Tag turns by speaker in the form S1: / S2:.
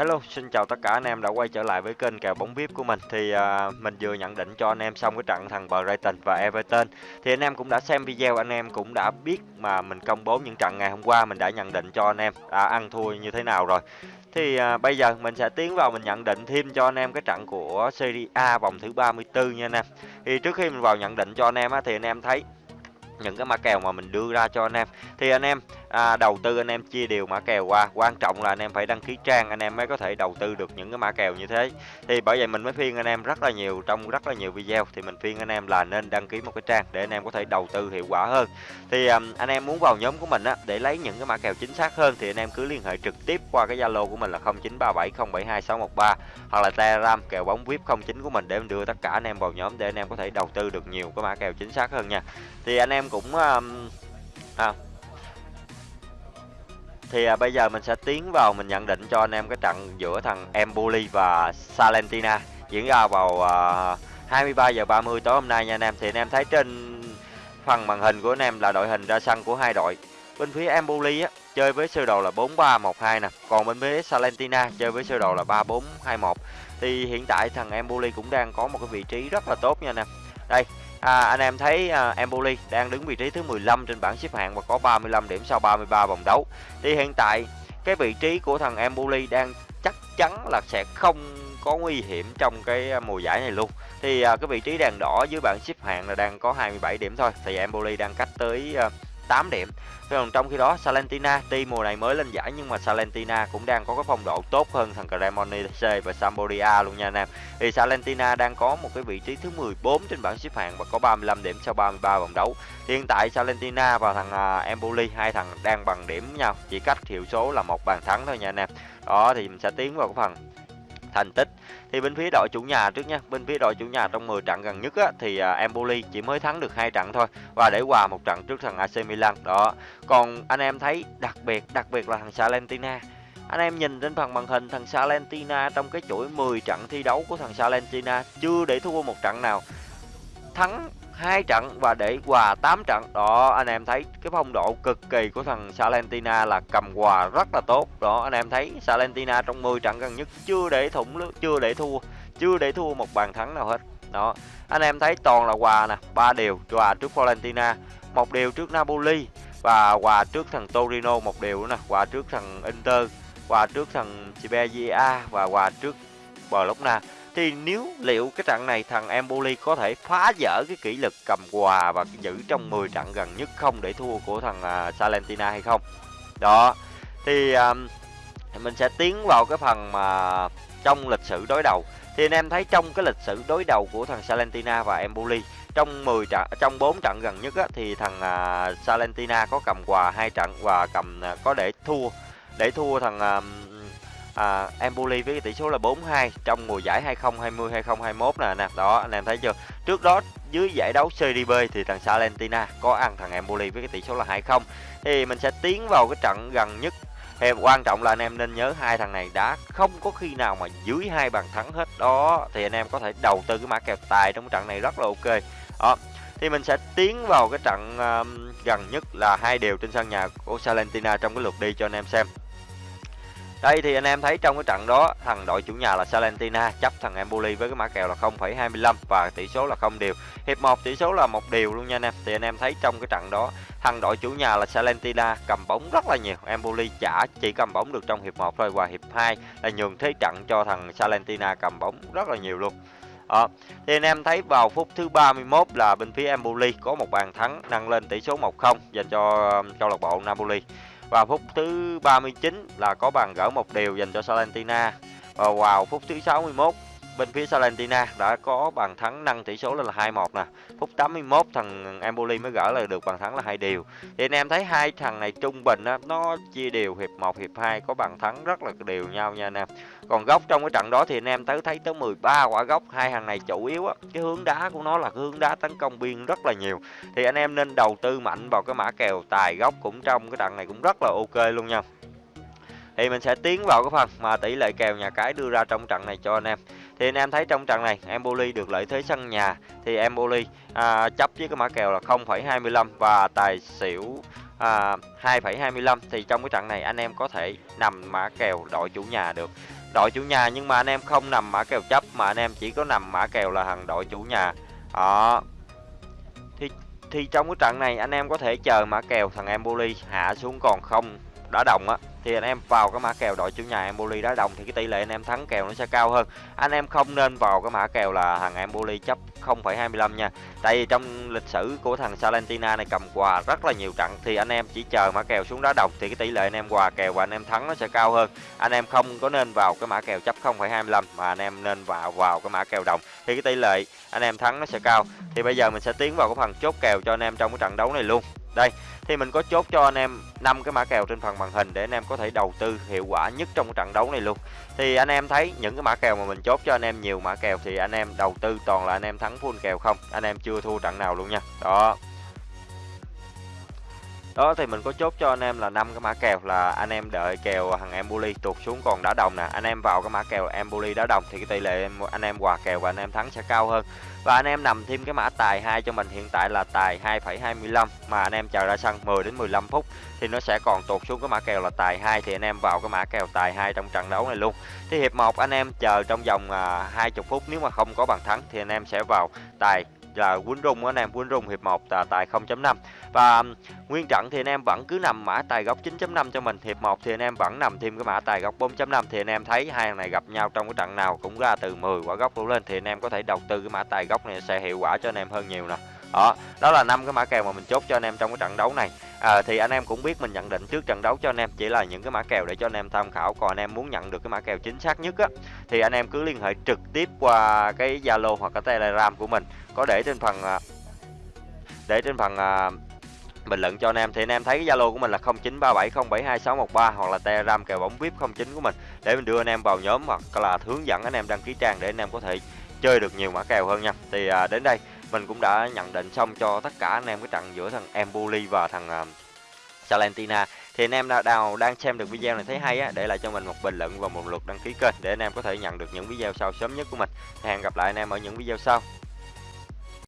S1: Hello, xin chào tất cả anh em đã quay trở lại với kênh kèo bóng VIP của mình. Thì à, mình vừa nhận định cho anh em xong cái trận thằng Brighton và Everton. Thì anh em cũng đã xem video, anh em cũng đã biết mà mình công bố những trận ngày hôm qua mình đã nhận định cho anh em đã ăn thua như thế nào rồi. Thì à, bây giờ mình sẽ tiến vào mình nhận định thêm cho anh em cái trận của Serie A vòng thứ 34 nha anh em. Thì trước khi mình vào nhận định cho anh em á, thì anh em thấy những cái mã kèo mà mình đưa ra cho anh em thì anh em à, đầu tư anh em chia đều mã kèo qua quan trọng là anh em phải đăng ký trang anh em mới có thể đầu tư được những cái mã kèo như thế thì bởi vậy mình mới khuyên anh em rất là nhiều trong rất là nhiều video thì mình khuyên anh em là nên đăng ký một cái trang để anh em có thể đầu tư hiệu quả hơn thì à, anh em muốn vào nhóm của mình á để lấy những cái mã kèo chính xác hơn thì anh em cứ liên hệ trực tiếp qua cái zalo của mình là 0937072613 hoặc là telegram kèo bóng vip 09 của mình để mình đưa tất cả anh em vào nhóm để anh em có thể đầu tư được nhiều cái mã kèo chính xác hơn nha thì anh em cũng um, à, thì à, bây giờ mình sẽ tiến vào mình nhận định cho anh em cái trận giữa thằng Empoli và Salentina diễn ra vào à, 23 giờ 30 tối hôm nay nha anh em. Thì anh em thấy trên phần màn hình của anh em là đội hình ra sân của hai đội. Bên phía Empoli á chơi với sơ đồ là 4312 nè, còn bên phía Salentina chơi với sơ đồ là 3421. Thì hiện tại thằng Empoli cũng đang có một cái vị trí rất là tốt nha anh em. Đây, À, anh em thấy uh, Empoli đang đứng vị trí thứ 15 trên bảng xếp hạng và có 35 điểm sau 33 vòng đấu. Thì hiện tại cái vị trí của thằng Empoli đang chắc chắn là sẽ không có nguy hiểm trong cái à, mùa giải này luôn. Thì uh, cái vị trí đèn đỏ dưới bảng xếp hạng là đang có 27 điểm thôi. Thì Empoli đang cách tới uh, 8 điểm. Còn trong khi đó Salentina tuy mùa này mới lên giải nhưng mà Salentina cũng đang có cái phong độ tốt hơn thằng Cremonese và Sampdoria luôn nha anh em. Thì Salentina đang có một cái vị trí thứ 14 trên bảng xếp hạng và có 35 điểm sau 33 vòng đấu. Thì hiện tại Salentina và thằng à, Empoli hai thằng đang bằng điểm nhau, chỉ cách hiệu số là một bàn thắng thôi nha anh em. Đó thì mình sẽ tiến vào cái phần thành tích. Thì bên phía đội chủ nhà trước nha bên phía đội chủ nhà trong 10 trận gần nhất á, thì à, Empoli chỉ mới thắng được hai trận thôi và để hòa một trận trước thằng AC Milan. Đó còn anh em thấy đặc biệt đặc biệt là thằng Salentina. Anh em nhìn trên phần màn hình thằng Salentina trong cái chuỗi 10 trận thi đấu của thằng Salentina chưa để thua một trận nào. Thắng hai trận và để hòa 8 trận. Đó, anh em thấy cái phong độ cực kỳ của thằng Salentina là cầm hòa rất là tốt. Đó, anh em thấy Salentina trong 10 trận gần nhất chưa để thủng chưa để thua, chưa để thua một bàn thắng nào hết. Đó, anh em thấy toàn là hòa nè, ba điều hòa trước Valentina, một điều trước Napoli và hòa trước thằng Torino, một điều nữa nè, hòa trước thằng Inter, hòa trước thằng Spezia và hòa trước Bologna thì nếu liệu cái trận này thằng Empoli có thể phá vỡ cái kỷ lực cầm quà và giữ trong 10 trận gần nhất không để thua của thằng uh, Salentina hay không? Đó thì um, mình sẽ tiến vào cái phần mà trong lịch sử đối đầu. Thì anh em thấy trong cái lịch sử đối đầu của thằng Salentina và Empoli trong 10 trận trong 4 trận gần nhất á, thì thằng uh, Salentina có cầm quà hai trận và cầm uh, có để thua để thua thằng uh, à, Empoli với tỷ số là 4-2 trong mùa giải 2020-2021 nè nè đó anh em thấy chưa? Trước đó dưới giải đấu Serie B thì thằng Salentina có ăn thằng Empoli với cái tỷ số là 2-0 thì mình sẽ tiến vào cái trận gần nhất. Thì quan trọng là anh em nên nhớ hai thằng này đã không có khi nào mà dưới hai bàn thắng hết. Đó thì anh em có thể đầu tư cái mã kèo tài trong trận này rất là ok. Đó thì mình sẽ tiến vào cái trận um, gần nhất là hai đều trên sân nhà của Salentina trong cái lượt đi cho anh em xem đây thì anh em thấy trong cái trận đó thằng đội chủ nhà là Salentina chấp thằng Empoli với cái mã kèo là 0,25 và tỷ số là không đều. Hiệp 1 tỷ số là một điều luôn nha anh em. Thì anh em thấy trong cái trận đó thằng đội chủ nhà là Salentina cầm bóng rất là nhiều. Empoli chả chỉ cầm bóng được trong hiệp 1 thôi và hiệp 2 là nhường thế trận cho thằng Salentina cầm bóng rất là nhiều luôn. Đó. Thì anh em thấy vào phút thứ 31 là bên phía Empoli có một bàn thắng nâng lên tỷ số 1-0 dành cho câu lạc bộ Napoli. Và phút thứ 39 là có bàn gỡ một điều dành cho Salentina. Và vào phút thứ 61 bên phía Salentina đã có bàn thắng nâng tỷ số lên là 2-1 nè. Phút 81 thằng Empoli mới gỡ lại được bàn thắng là hai điều. Thì anh em thấy hai thằng này trung bình á, nó chia đều hiệp 1 hiệp 2 có bàn thắng rất là đều nhau nha anh em. Còn góc trong cái trận đó thì anh em tới thấy tới 13 quả góc, hai hàng này chủ yếu á, cái hướng đá của nó là cái hướng đá tấn công biên rất là nhiều. Thì anh em nên đầu tư mạnh vào cái mã kèo tài góc cũng trong cái trận này cũng rất là ok luôn nha. Thì mình sẽ tiến vào cái phần mà tỷ lệ kèo nhà cái đưa ra trong trận này cho anh em. Thì anh em thấy trong trận này Empoli được lợi thế sân nhà. Thì Empoli à, chấp với cái mã kèo là 0,25 và tài xỉu à, 2,25 thì trong cái trận này anh em có thể nằm mã kèo đội chủ nhà được đội chủ nhà, nhưng mà anh em không nằm mã kèo chấp, mà anh em chỉ có nằm mã kèo là thằng đội chủ nhà. Đó. Thì thì trong cái trận này anh em có thể chờ mã kèo thằng Empoli hạ xuống còn không đá đồng á thì anh em vào cái mã kèo đội chủ nhà Empoli đá đồng thì cái tỷ lệ anh em thắng kèo nó sẽ cao hơn. Anh em không nên vào cái mã kèo là thằng Empoli chấp 0,25 nha. Tại vì trong lịch sử của thằng Salentina này cầm quà rất là nhiều trận thì anh em chỉ chờ mã kèo xuống đá đồng thì cái tỷ lệ anh em quà kèo và anh em thắng nó sẽ cao hơn. Anh em không có nên vào cái mã kèo chấp 0,25 mà anh em nên vào vào cái mã kèo đồng thì cái tỷ lệ anh em thắng nó sẽ cao. Thì bây giờ mình sẽ tiến vào cái phần chốt kèo cho anh em trong cái trận đấu này luôn đây, thì mình có chốt cho anh em năm cái mã kèo trên phần màn hình để anh em có thể đầu tư hiệu quả nhất trong trận đấu này luôn. Thì anh em thấy những cái mã kèo mà mình chốt cho anh em nhiều mã kèo thì anh em đầu tư toàn là anh em thắng full kèo không? Anh em chưa thua trận nào luôn nha. Đó đó thì mình có chốt cho anh em là năm cái mã kèo là anh em đợi kèo thằng Emboli tụt xuống còn đá đồng nè anh em vào cái mã kèo Emboli đá đồng thì cái tỷ lệ anh em hòa kèo và anh em thắng sẽ cao hơn và anh em nằm thêm cái mã tài 2 cho mình hiện tại là tài 2,25 mà anh em chờ ra sân 10 đến 15 phút thì nó sẽ còn tụt xuống cái mã kèo là tài 2 thì anh em vào cái mã kèo tài 2 trong trận đấu này luôn. Thì hiệp 1 anh em chờ trong vòng à, 20 phút nếu mà không có bàn thắng thì anh em sẽ vào tài là quýnh rung, anh em quýnh rung hiệp 1 là tài 0.5 và um, nguyên trận thì anh em vẫn cứ nằm mã tài góc 9.5 cho mình. Hiệp 1 thì anh em vẫn nằm thêm cái mã tài góc 4.5 thì anh em thấy hai thằng này gặp nhau trong cái trận nào cũng ra từ 10 quả góc đổ lên, thì anh em có thể đầu tư cái mã tài góc này sẽ hiệu quả cho anh em hơn nhiều nè đó đó là năm cái mã kèo mà mình chốt cho anh em trong cái trận đấu này à, thì anh em cũng biết mình nhận định trước trận đấu cho anh em chỉ là những cái mã kèo để cho anh em tham khảo còn anh em muốn nhận được cái mã kèo chính xác nhất á thì anh em cứ liên hệ trực tiếp qua cái zalo hoặc cái telegram của mình có để trên phần để trên phần bình luận cho anh em thì anh em thấy cái zalo của mình là 0937072613 hoặc là telegram kèo bóng vip 09 của mình để mình đưa anh em vào nhóm hoặc là hướng dẫn anh em đăng ký trang để anh em có thể chơi được nhiều mã kèo hơn nha thì à, đến đây mình cũng đã nhận định xong cho tất cả anh em cái trận giữa thằng Empoli và thằng uh, Salentina. Thì anh em nào đang xem được video này thấy hay á để lại cho mình một bình luận và một lượt đăng ký kênh để anh em có thể nhận được những video sau sớm nhất của mình. Hẹn gặp lại anh em ở những video sau.